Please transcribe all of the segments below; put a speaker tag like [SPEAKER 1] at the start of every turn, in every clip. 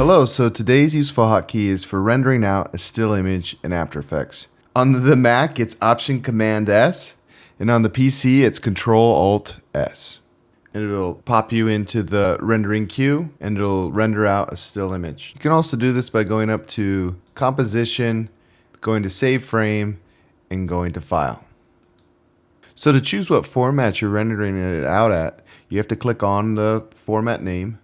[SPEAKER 1] Hello, so today's useful hotkey is for rendering out a still image in After Effects. On the Mac, it's Option Command S, and on the PC, it's Control Alt S. And it'll pop you into the rendering queue, and it'll render out a still image. You can also do this by going up to Composition, going to Save Frame, and going to File. So to choose what format you're rendering it out at, you have to click on the format name,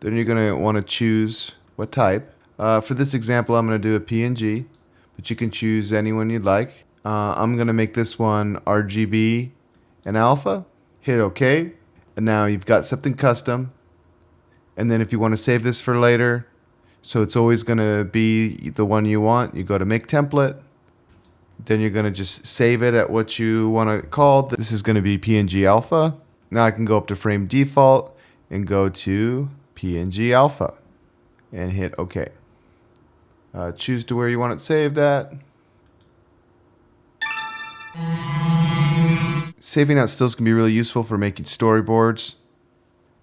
[SPEAKER 1] then you're going to want to choose what type. Uh, for this example, I'm going to do a PNG, but you can choose any one you'd like. Uh, I'm going to make this one RGB and alpha. Hit OK. And now you've got something custom. And then if you want to save this for later, so it's always going to be the one you want, you go to Make Template. Then you're going to just save it at what you want to call. This is going to be PNG alpha. Now I can go up to frame default and go to PNG alpha and hit OK. Uh, choose to where you want it saved at. Saving out stills can be really useful for making storyboards,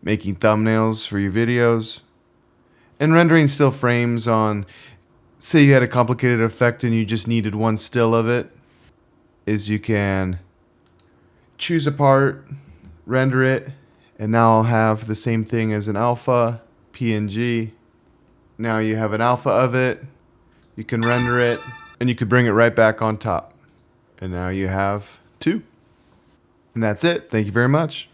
[SPEAKER 1] making thumbnails for your videos, and rendering still frames on, say you had a complicated effect and you just needed one still of it, is you can choose a part, render it, and now I'll have the same thing as an alpha PNG. Now you have an alpha of it. You can render it and you could bring it right back on top. And now you have two. And that's it. Thank you very much.